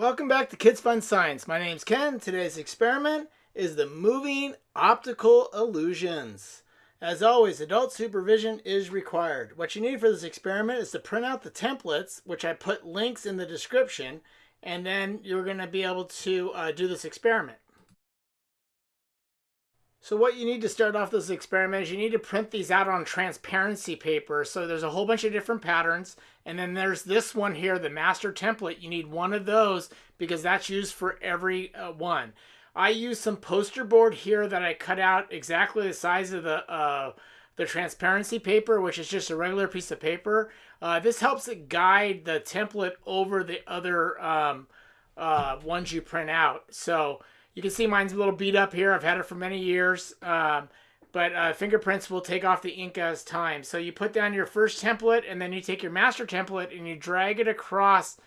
Welcome back to Kids Fun Science. My name's Ken. Today's experiment is the moving optical illusions. As always, adult supervision is required. What you need for this experiment is to print out the templates, which I put links in the description, and then you're going to be able to uh, do this experiment. So what you need to start off this experiment is you need to print these out on transparency paper. So there's a whole bunch of different patterns. And then there's this one here, the master template. You need one of those because that's used for every uh, one. I use some poster board here that I cut out exactly the size of the uh, the transparency paper, which is just a regular piece of paper. Uh, this helps it guide the template over the other um, uh, ones you print out. So you can see mine's a little beat up here. I've had it for many years. Um, but uh, fingerprints will take off the ink as time. So you put down your first template and then you take your master template and you drag it across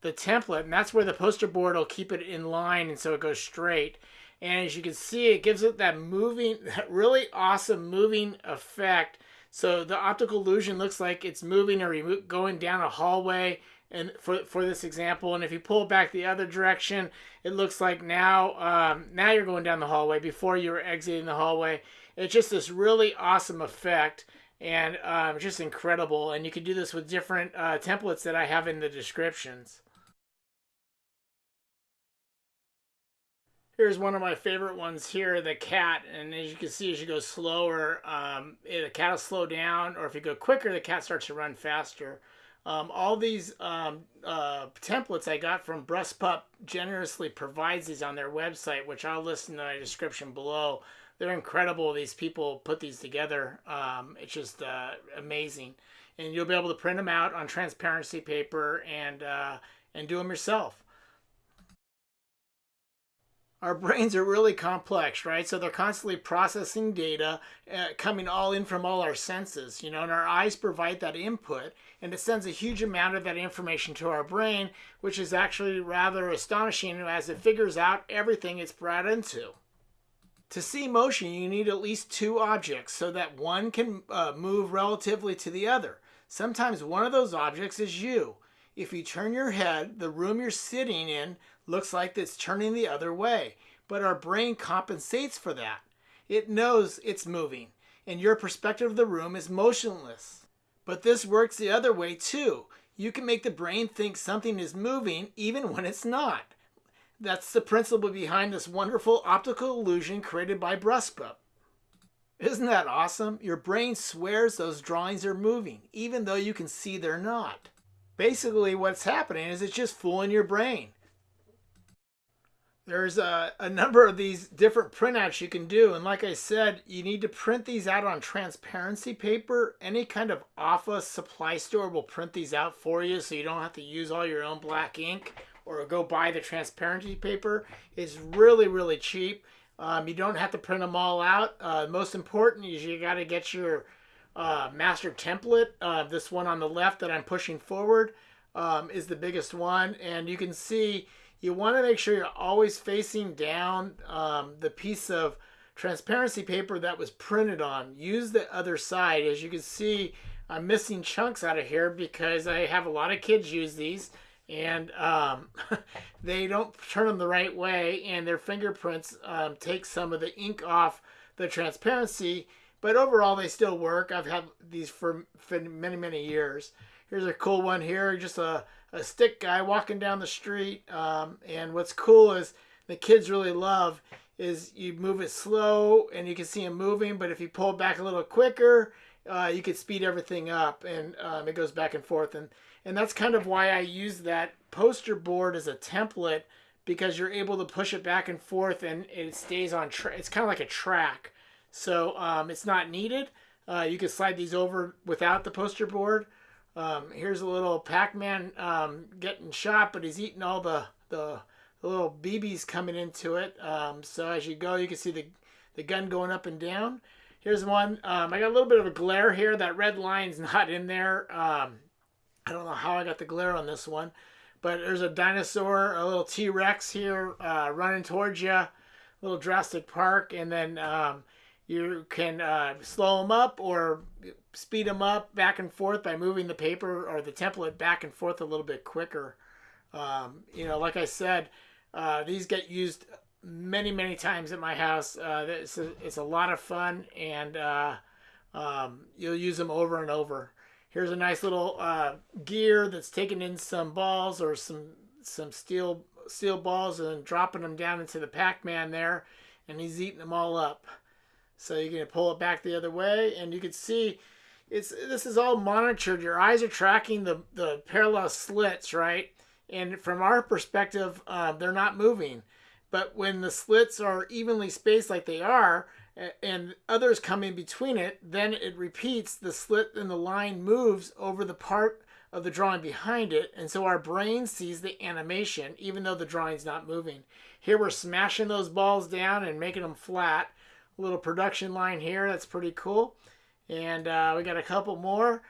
the template. And that's where the poster board will keep it in line and so it goes straight. And as you can see, it gives it that moving, that really awesome moving effect. So the optical illusion looks like it's moving or going down a hallway and for, for this example. And if you pull back the other direction, it looks like now um, now you're going down the hallway before you were exiting the hallway. It's just this really awesome effect and um, just incredible. And you can do this with different uh, templates that I have in the descriptions. Here's one of my favorite ones here, the cat. And as you can see, as you go slower, um, the cat will slow down. Or if you go quicker, the cat starts to run faster. Um, all these um, uh, templates I got from Brusspup generously provides these on their website, which I'll list in the description below. They're incredible. These people put these together. Um, it's just uh, amazing, and you'll be able to print them out on transparency paper and uh, and do them yourself our brains are really complex, right? So they're constantly processing data uh, coming all in from all our senses, you know, and our eyes provide that input and it sends a huge amount of that information to our brain, which is actually rather astonishing as it figures out everything it's brought into. To see motion, you need at least two objects so that one can uh, move relatively to the other. Sometimes one of those objects is you. If you turn your head, the room you're sitting in looks like it's turning the other way, but our brain compensates for that. It knows it's moving, and your perspective of the room is motionless. But this works the other way too. You can make the brain think something is moving even when it's not. That's the principle behind this wonderful optical illusion created by Brusspup. Isn't that awesome? Your brain swears those drawings are moving, even though you can see they're not. Basically, what's happening is it's just fooling your brain. There's a, a number of these different printouts you can do. And like I said, you need to print these out on transparency paper. Any kind of office supply store will print these out for you so you don't have to use all your own black ink or go buy the transparency paper. It's really, really cheap. Um, you don't have to print them all out. Uh, most important is you got to get your uh, master template. Uh, this one on the left that I'm pushing forward um, is the biggest one. And you can see you want to make sure you're always facing down um, the piece of transparency paper that was printed on. Use the other side. As you can see, I'm missing chunks out of here because I have a lot of kids use these and um, they don't turn them the right way and their fingerprints um, take some of the ink off the transparency but overall they still work I've had these for, for many many years here's a cool one here just a a stick guy walking down the street. Um, and what's cool is the kids really love is you move it slow and you can see him moving, but if you pull back a little quicker, uh, you could speed everything up and um, it goes back and forth. And, and that's kind of why I use that poster board as a template because you're able to push it back and forth and it stays on track. It's kind of like a track. So um, it's not needed. Uh, you can slide these over without the poster board. Um, here's a little Pac-Man um, getting shot, but he's eating all the, the, the little BBs coming into it. Um, so as you go, you can see the, the gun going up and down. Here's one. Um, I got a little bit of a glare here. That red line's not in there. Um, I don't know how I got the glare on this one. But there's a dinosaur, a little T-Rex here uh, running towards you. Little Jurassic Park. And then you can uh, slow them up or speed them up back and forth by moving the paper or the template back and forth a little bit quicker. Um, you know, like I said, uh, these get used many, many times at my house. Uh, it's, a, it's a lot of fun, and uh, um, you'll use them over and over. Here's a nice little uh, gear that's taking in some balls or some some steel steel balls and dropping them down into the Pac-Man there, and he's eating them all up. So you can pull it back the other way, and you can see it's this is all monitored. Your eyes are tracking the the parallel slits, right? And from our perspective, uh, they're not moving. But when the slits are evenly spaced like they are, and others come in between it, then it repeats. The slit and the line moves over the part of the drawing behind it, and so our brain sees the animation, even though the drawing's not moving. Here we're smashing those balls down and making them flat. Little production line here, that's pretty cool. And uh, we got a couple more.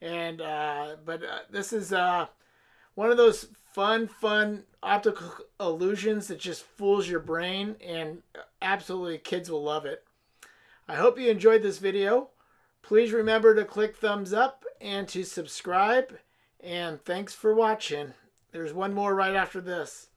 And uh, but uh, this is uh, one of those fun, fun optical illusions that just fools your brain, and absolutely kids will love it. I hope you enjoyed this video. Please remember to click thumbs up and to subscribe. And thanks for watching. There's one more right after this.